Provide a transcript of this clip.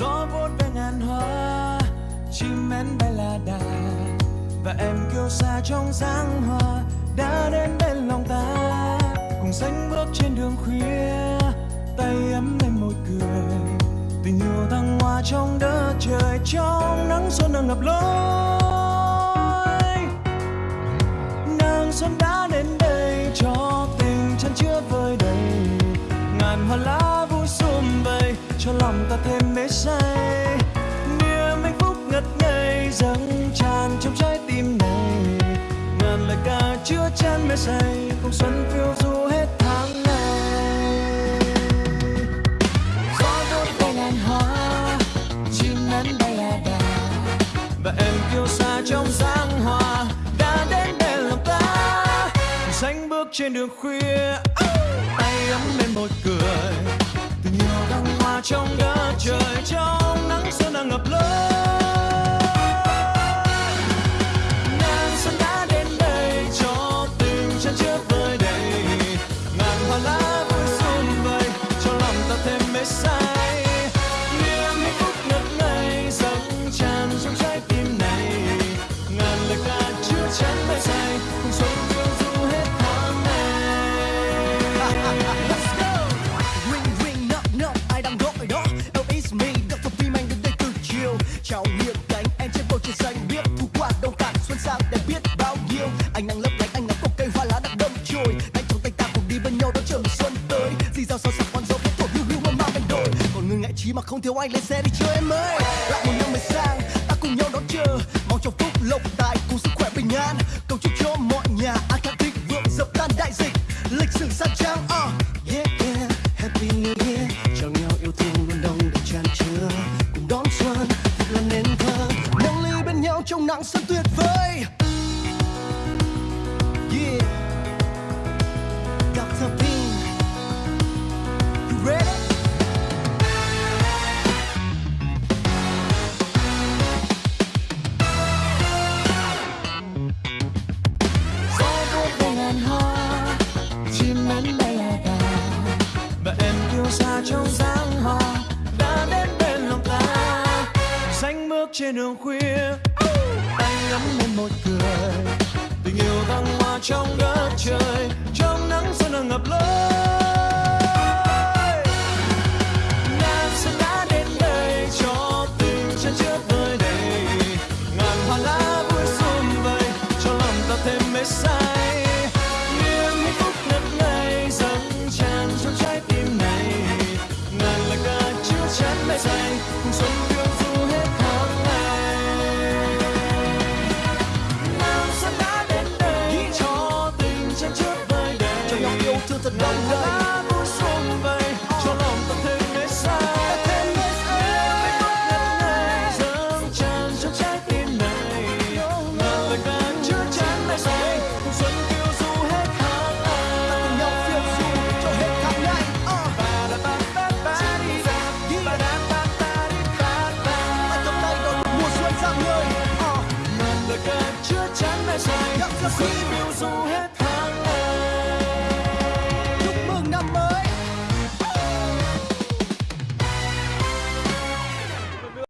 gió vuốt về ngàn hoa, chim én bay là đà. Và em kiêu xa trong dáng hoa, đã đến bên lòng ta. Cùng sánh bước trên đường khuya, tay ấm lên môi cười. Tình yêu thăng hoa trong đất trời, trong nắng xuân đang ngập lối. Nàng xuân đã đến đây, cho tình chân chưa vơi đầy. Ngàn hoa lá lòng ta thêm mê say. Niềm hạnh phúc ngất ngây dâng tràn trong trái tim này. Ngàn lời ca chứa chan mê say cùng xuân phiêu du hết tháng ngày gió đôi ve ngàn hoa, chim nắn bay là đà. Và em kiêu xa trong dáng hoa, đã đến để lòng ta. Cùng sánh bước trên đường khuya tay ấm lên môi cười nhiều yêu thăng hoa trong đất trời. Mà không thiếu anh lên xe đi chơi em ơi. Lại một năm mới sang ta cùng nhau đón chờ. Mong cho phúc lộc tài cùng sức khỏe bình an. Cầu chúc cho mọi nhà an khang thịnh vượng, dập tan đại dịch. Lịch sử sang trang uh. Yeah yeah, Happy New Year. Cho nhau yêu thương luôn đông đầy tràn chứa Cùng đón xuân, thật là nên thơ. Nâng ly bên nhau trong nắng xuân tuyệt vời. Yeah. Trên đường khuya. Anh ngắm lên một cười tình yêu thăng hoa trong đất trời. Thương thật vui sum vầy cho lòng ta thêm mê say. Chứa chan mê say. Say. Dr. xuân Phim. phiêu du hết